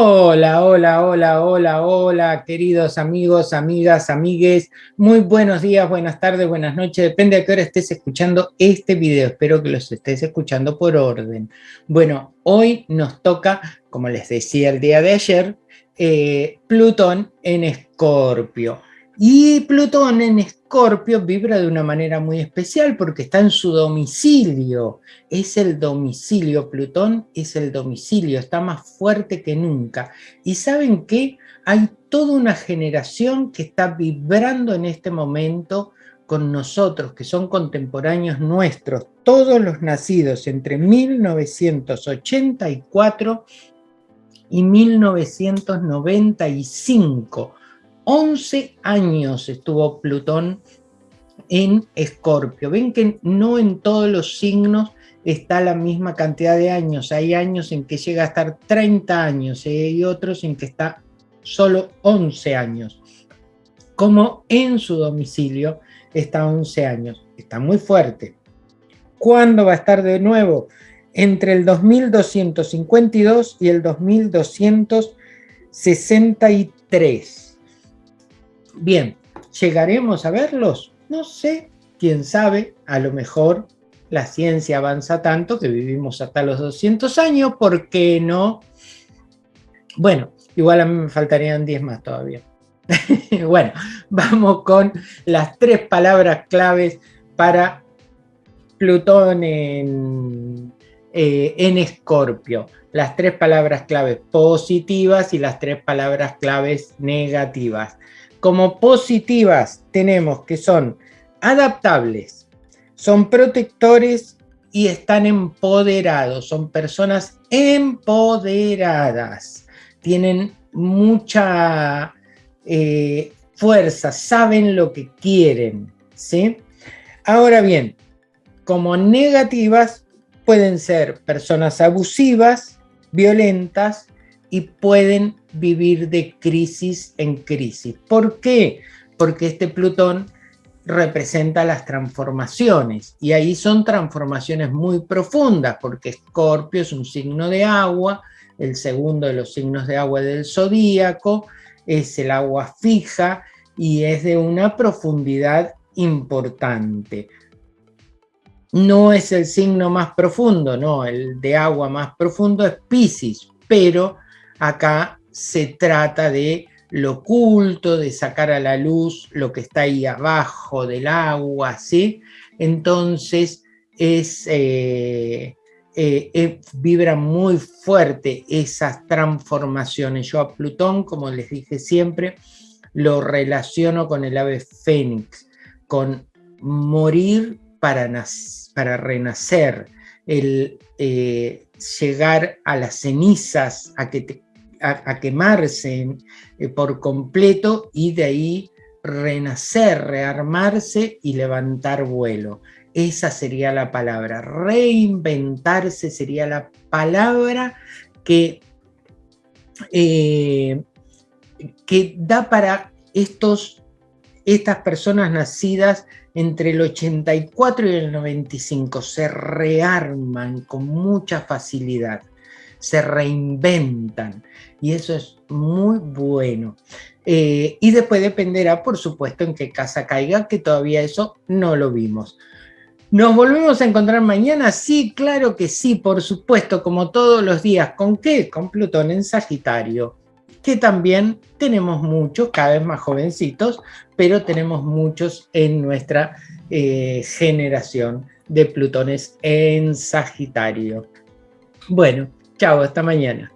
Hola, hola, hola, hola, hola, queridos amigos, amigas, amigues. Muy buenos días, buenas tardes, buenas noches. Depende de qué hora estés escuchando este video. Espero que los estés escuchando por orden. Bueno, hoy nos toca, como les decía el día de ayer, eh, Plutón en Escorpio. Y Plutón en Escorpio vibra de una manera muy especial porque está en su domicilio. Es el domicilio, Plutón es el domicilio, está más fuerte que nunca. Y ¿saben qué? Hay toda una generación que está vibrando en este momento con nosotros, que son contemporáneos nuestros, todos los nacidos entre 1984 y 1995 11 años estuvo Plutón en Escorpio. Ven que no en todos los signos está la misma cantidad de años. Hay años en que llega a estar 30 años y hay otros en que está solo 11 años. Como en su domicilio está 11 años. Está muy fuerte. ¿Cuándo va a estar de nuevo? Entre el 2252 y el 2263. Bien, ¿llegaremos a verlos? No sé, quién sabe, a lo mejor la ciencia avanza tanto que vivimos hasta los 200 años, ¿por qué no? Bueno, igual a mí me faltarían 10 más todavía. bueno, vamos con las tres palabras claves para Plutón en, eh, en Escorpio. Las tres palabras claves positivas y las tres palabras claves negativas. Como positivas tenemos que son adaptables, son protectores y están empoderados, son personas empoderadas, tienen mucha eh, fuerza, saben lo que quieren, ¿sí? Ahora bien, como negativas pueden ser personas abusivas, violentas y pueden vivir de crisis en crisis. ¿Por qué? Porque este Plutón representa las transformaciones y ahí son transformaciones muy profundas porque Escorpio es un signo de agua, el segundo de los signos de agua del zodíaco, es el agua fija y es de una profundidad importante. No es el signo más profundo, no, el de agua más profundo es Pisces, pero acá se trata de lo oculto, de sacar a la luz lo que está ahí abajo del agua, ¿sí? Entonces es, eh, eh, eh, vibra muy fuerte esas transformaciones. Yo a Plutón, como les dije siempre, lo relaciono con el ave fénix, con morir para, para renacer, el llegar a las cenizas, a que te a, quemarse eh, por completo y de ahí renacer, rearmarse y levantar vuelo. Esa sería la palabra. Reinventarse sería la palabra que, eh, que da para estos, estas personas nacidas entre el 84 y el 95. Se rearman con mucha facilidad se reinventan y eso es muy bueno. Eh, y después dependerá, por supuesto, en qué casa caiga, que todavía eso no lo vimos. ¿Nos volvemos a encontrar mañana? Sí, claro que sí, por supuesto, como todos los días. ¿Con qué? Con Plutón en Sagitario, que también tenemos muchos, cada vez más jovencitos, pero tenemos muchos en nuestra eh, generación de Plutones en Sagitario. Bueno, Chao, hasta mañana.